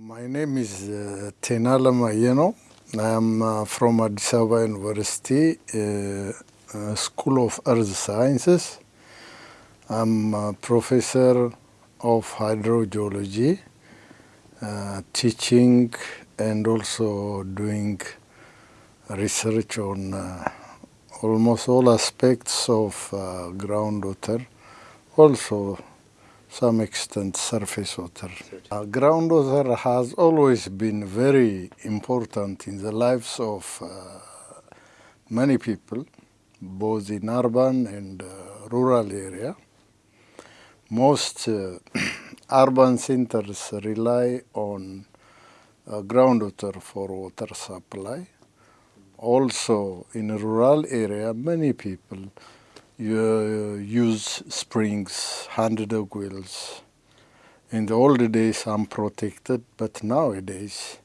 My name is uh, Tenalem Ayenew. I am uh, from Addis Ababa University, uh, uh, School of Earth Sciences. I'm a professor of hydrogeology, uh, teaching and also doing research on uh, almost all aspects of groundwater, also some extent surface water. Uh, groundwater has always been very important in the lives of uh, many people, both in urban and uh, rural area. Most uh, urban centers rely on uh, groundwater for water supply. Also, in rural area, many people uh, use springs, hand dug wells. In the old days, unprotected, but nowadays,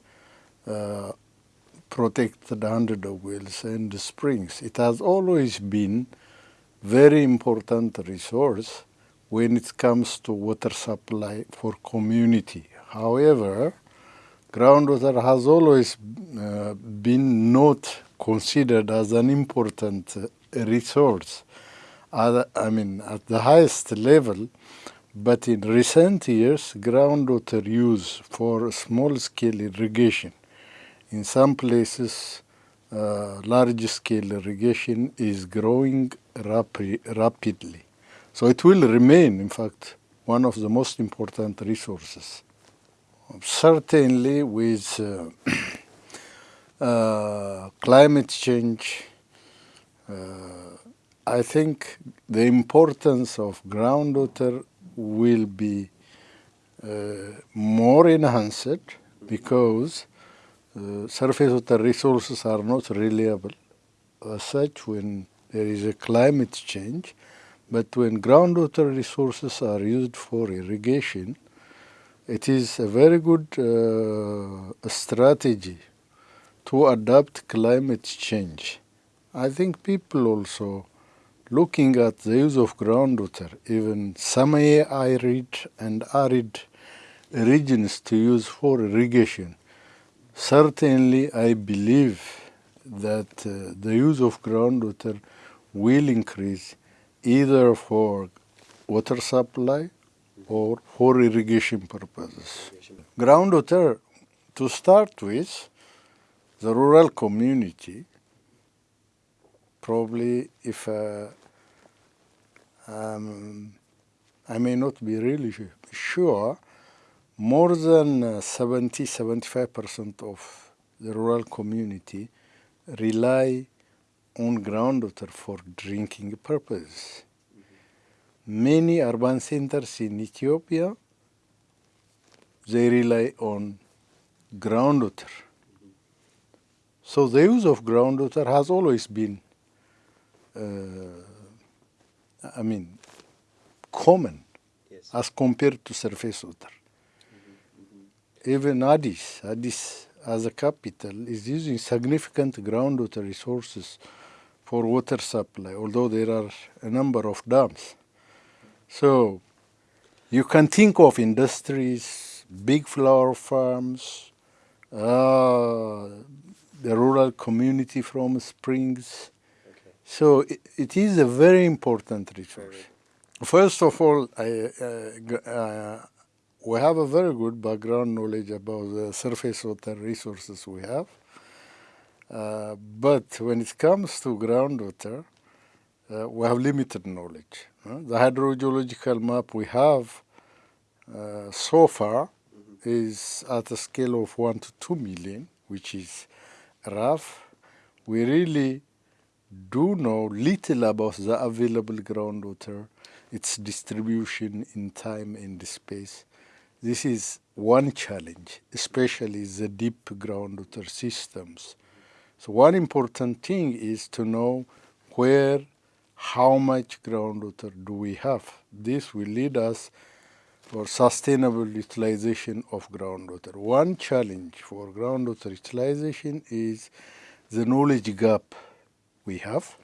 uh, protected hand dug wells and the springs. It has always been very important resource when it comes to water supply for community. However, groundwater has always uh, been not considered as an important uh, resource. I mean, at the highest level, but in recent years, groundwater use for small-scale irrigation. In some places, uh, large-scale irrigation is growing rapi rapidly. So it will remain, in fact, one of the most important resources. Certainly, with uh, uh, climate change, uh, I think the importance of groundwater will be uh, more enhanced because uh, surface water resources are not reliable. As such, when there is a climate change, but when groundwater resources are used for irrigation, it is a very good uh, strategy to adapt climate change. I think people also looking at the use of groundwater, even semi-arid and arid regions to use for irrigation, certainly I believe that uh, the use of groundwater will increase either for water supply or for irrigation purposes. Groundwater, to start with, the rural community, probably if uh, um, I may not be really sure, more than 70 75% of the rural community rely on groundwater for drinking purposes. Mm-hmm. Many urban centers in Ethiopia, they rely on groundwater. So the use of groundwater has always been, uh, I mean, common yes. as compared to surface water. Mm-hmm. Even Addis, Addis as a capital is using significant groundwater resources for water supply, although there are a number of dams. So you can think of industries, big flower farms, uh, the rural community from springs. So it, it is a very important resource. First of all, I, uh, uh, we have a very good background knowledge about the surface water resources we have. Uh, but when it comes to groundwater, uh, we have limited knowledge. Uh, the hydrogeological map we have uh, so far is at a scale of 1 to 2 million, which is rough. We really do know little about the available groundwater, its distribution in time and space. This is one challenge, especially the deep groundwater systems so one important thing is to know where, how much groundwater do we have. This will lead us for sustainable utilization of groundwater. One challenge for groundwater utilization is the knowledge gap we have.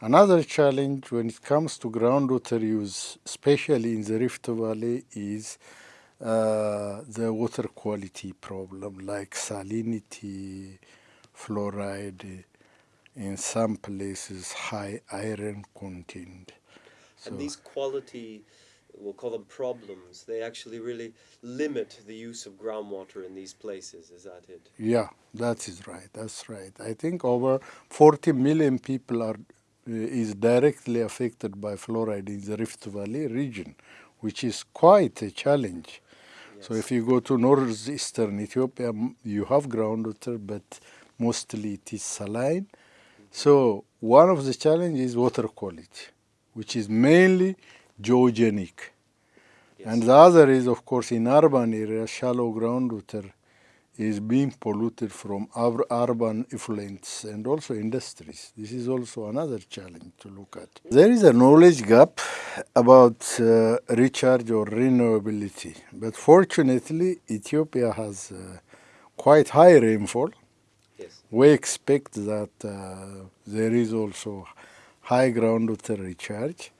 Another challenge when it comes to groundwater use, especially in the Rift Valley, is uh, the water quality problem like salinity, fluoride, in some places high iron content. So and these quality, we'll call them problems, they actually really limit the use of groundwater in these places, is that it? Yeah, that is right, that's right. I think over 40 million people are uh, is directly affected by fluoride in the Rift Valley region, which is quite a challenge. Yes. So if you go to northeastern Ethiopia, you have groundwater, but mostly it is saline. So one of the challenges is water quality, which is mainly geogenic. Yes. And the other is, of course, in urban areas, shallow groundwater is being polluted from urban effluents and also industries. This is also another challenge to look at. There is a knowledge gap about uh, recharge or renewability, but fortunately Ethiopia has uh, quite high rainfall. Yes. We expect that uh, there is also high groundwater recharge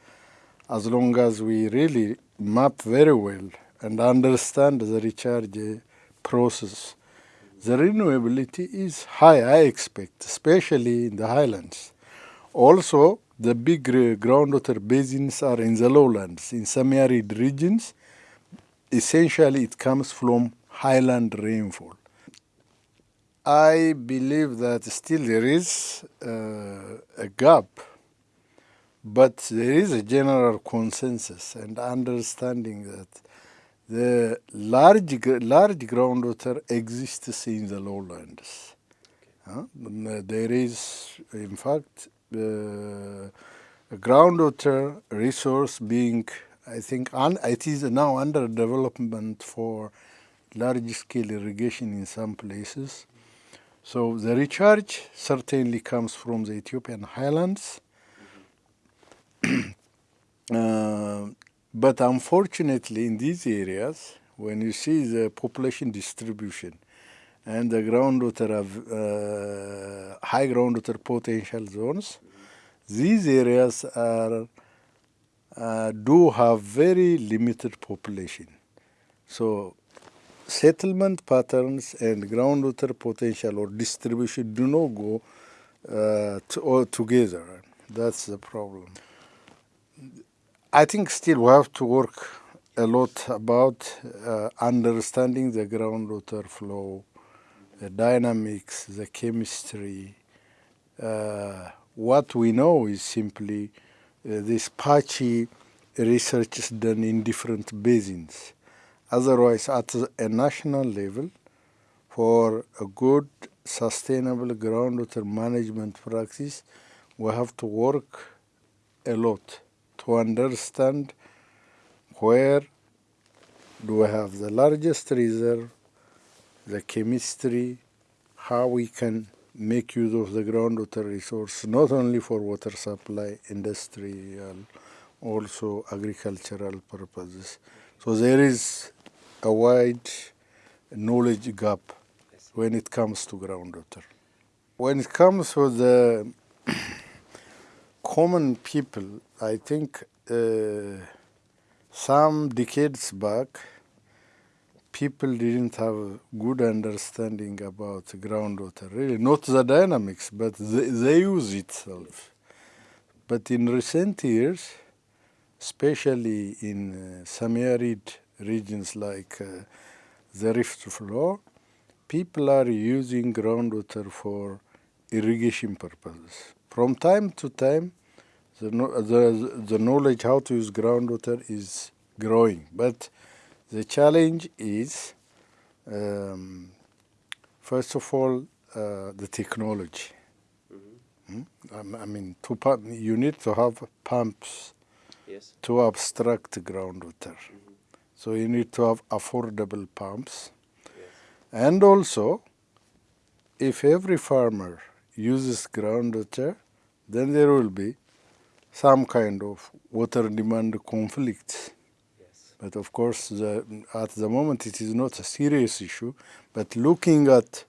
as long as we really map very well and understand the recharge process the renewability is high, I expect, especially in the highlands. Also, the big groundwater basins are in the lowlands. In semi-arid regions, essentially it comes from highland rainfall. I believe that still there is uh, a gap, but there is a general consensus and understanding that the large, large groundwater exists in the lowlands. Uh, there is, in fact, uh, a groundwater resource being, I think, it is now under development for large-scale irrigation in some places. So the recharge certainly comes from the Ethiopian highlands. uh, but unfortunately, in these areas, when you see the population distribution and the groundwater have uh, high groundwater potential zones, these areas are uh, do have very limited population. So settlement patterns and groundwater potential or distribution do not go uh, to, together. That's the problem. I think still we have to work a lot about uh, understanding the groundwater flow, the dynamics, the chemistry. Uh, what we know is simply uh, this patchy research is done in different basins. Otherwise, at a national level, for a good sustainable groundwater management practice, we have to work a lot to understand where do we have the largest reserve, the chemistry, how we can make use of the groundwater resource, not only for water supply, industrial, also agricultural purposes. So there is a wide knowledge gap when it comes to groundwater. When it comes to the common people, I think uh, some decades back, people didn't have good understanding about groundwater, really, not the dynamics, but the, the use itself. But in recent years, especially in uh, semi-arid regions like uh, the Rift Floor, people are using groundwater for irrigation purposes. From time to time, the, the, the knowledge how to use groundwater is growing. But the challenge is, um, first of all, uh, the technology. Mm -hmm. I mean, to pump, you need to have pumps yes. to abstract groundwater. Mm -hmm. So you need to have affordable pumps. Yes. And also, if every farmer uses groundwater, then there will be some kind of water demand conflict. Yes. But of course, the, at the moment it is not a serious issue. But looking at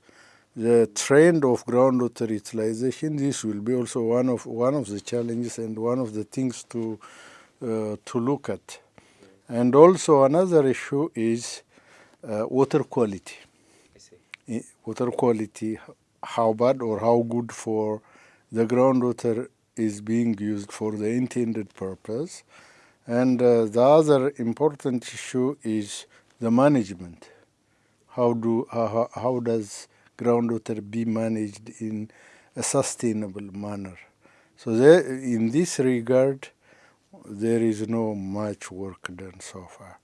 the trend of groundwater utilization, this will be also one of one of the challenges and one of the things to uh, to look at. And also another issue is uh, water quality. Water quality, how bad or how good for the groundwater is being used for the intended purpose. And uh, the other important issue is the management. How do how, how- how does groundwater be managed in a sustainable manner? So there, in this regard, there is no much work done so far.